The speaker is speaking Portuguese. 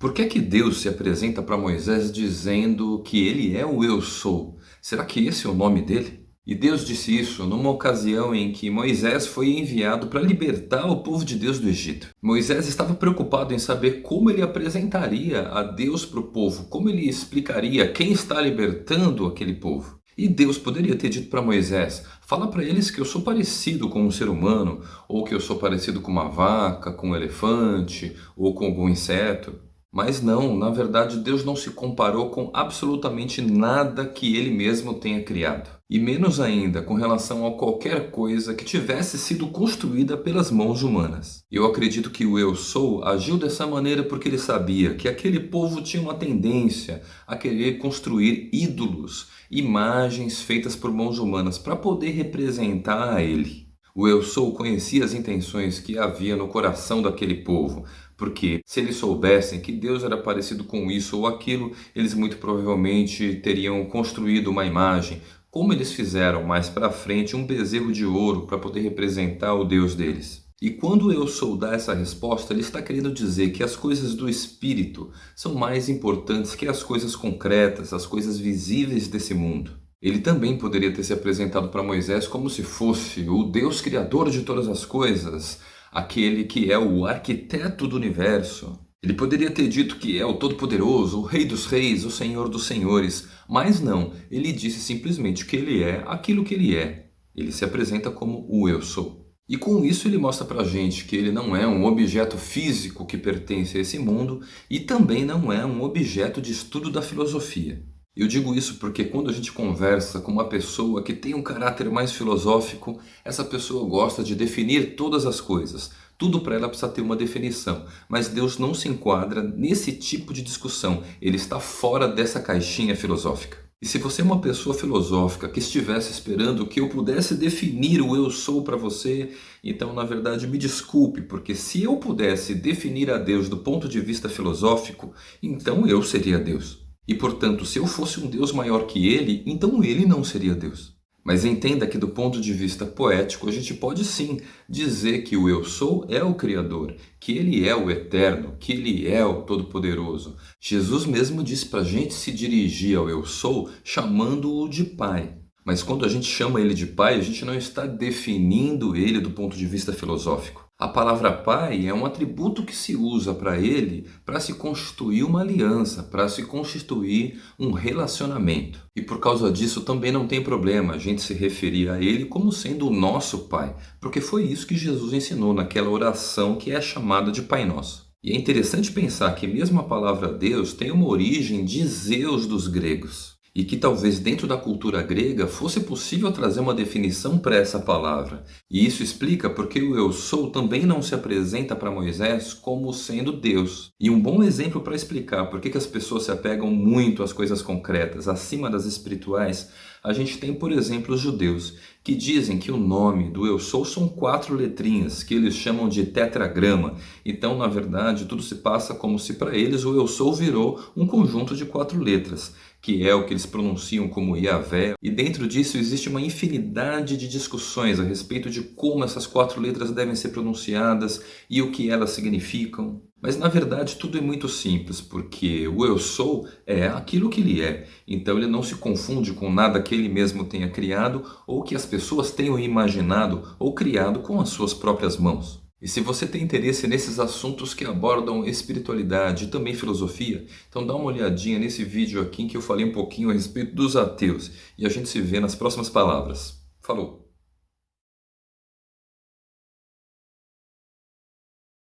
Por que é que Deus se apresenta para Moisés dizendo que ele é o Eu Sou? Será que esse é o nome dele? E Deus disse isso numa ocasião em que Moisés foi enviado para libertar o povo de Deus do Egito. Moisés estava preocupado em saber como ele apresentaria a Deus para o povo, como ele explicaria quem está libertando aquele povo. E Deus poderia ter dito para Moisés, fala para eles que eu sou parecido com um ser humano, ou que eu sou parecido com uma vaca, com um elefante, ou com algum inseto. Mas não, na verdade Deus não se comparou com absolutamente nada que Ele mesmo tenha criado. E menos ainda com relação a qualquer coisa que tivesse sido construída pelas mãos humanas. Eu acredito que o Eu Sou agiu dessa maneira porque ele sabia que aquele povo tinha uma tendência a querer construir ídolos, imagens feitas por mãos humanas para poder representar a ele. O Eu Sou conhecia as intenções que havia no coração daquele povo, porque se eles soubessem que Deus era parecido com isso ou aquilo, eles muito provavelmente teriam construído uma imagem, como eles fizeram mais para frente um bezerro de ouro para poder representar o Deus deles. E quando eu sou dar essa resposta, ele está querendo dizer que as coisas do Espírito são mais importantes que as coisas concretas, as coisas visíveis desse mundo. Ele também poderia ter se apresentado para Moisés como se fosse o Deus Criador de todas as coisas, aquele que é o arquiteto do universo. Ele poderia ter dito que é o Todo-Poderoso, o Rei dos Reis, o Senhor dos Senhores, mas não, ele disse simplesmente que ele é aquilo que ele é. Ele se apresenta como o Eu Sou. E com isso ele mostra pra gente que ele não é um objeto físico que pertence a esse mundo e também não é um objeto de estudo da filosofia. Eu digo isso porque quando a gente conversa com uma pessoa que tem um caráter mais filosófico, essa pessoa gosta de definir todas as coisas. Tudo para ela precisa ter uma definição. Mas Deus não se enquadra nesse tipo de discussão. Ele está fora dessa caixinha filosófica. E se você é uma pessoa filosófica que estivesse esperando que eu pudesse definir o eu sou para você, então na verdade me desculpe, porque se eu pudesse definir a Deus do ponto de vista filosófico, então eu seria Deus. E portanto, se eu fosse um Deus maior que ele, então ele não seria Deus. Mas entenda que do ponto de vista poético, a gente pode sim dizer que o Eu Sou é o Criador, que Ele é o Eterno, que Ele é o Todo-Poderoso. Jesus mesmo disse para a gente se dirigir ao Eu Sou chamando-o de Pai. Mas quando a gente chama Ele de Pai, a gente não está definindo Ele do ponto de vista filosófico. A palavra pai é um atributo que se usa para ele para se constituir uma aliança, para se constituir um relacionamento. E por causa disso também não tem problema a gente se referir a ele como sendo o nosso pai, porque foi isso que Jesus ensinou naquela oração que é chamada de Pai Nosso. E é interessante pensar que mesmo a palavra Deus tem uma origem de Zeus dos gregos e que talvez dentro da cultura grega fosse possível trazer uma definição para essa palavra. E isso explica porque o Eu Sou também não se apresenta para Moisés como sendo Deus. E um bom exemplo para explicar por que as pessoas se apegam muito às coisas concretas, acima das espirituais, a gente tem, por exemplo, os judeus, que dizem que o nome do Eu Sou são quatro letrinhas, que eles chamam de tetragrama. Então, na verdade, tudo se passa como se para eles o Eu Sou virou um conjunto de quatro letras que é o que eles pronunciam como Yahvé, e dentro disso existe uma infinidade de discussões a respeito de como essas quatro letras devem ser pronunciadas e o que elas significam. Mas na verdade tudo é muito simples, porque o Eu Sou é aquilo que ele é, então ele não se confunde com nada que ele mesmo tenha criado ou que as pessoas tenham imaginado ou criado com as suas próprias mãos. E se você tem interesse nesses assuntos que abordam espiritualidade e também filosofia, então dá uma olhadinha nesse vídeo aqui em que eu falei um pouquinho a respeito dos ateus. E a gente se vê nas próximas palavras. Falou!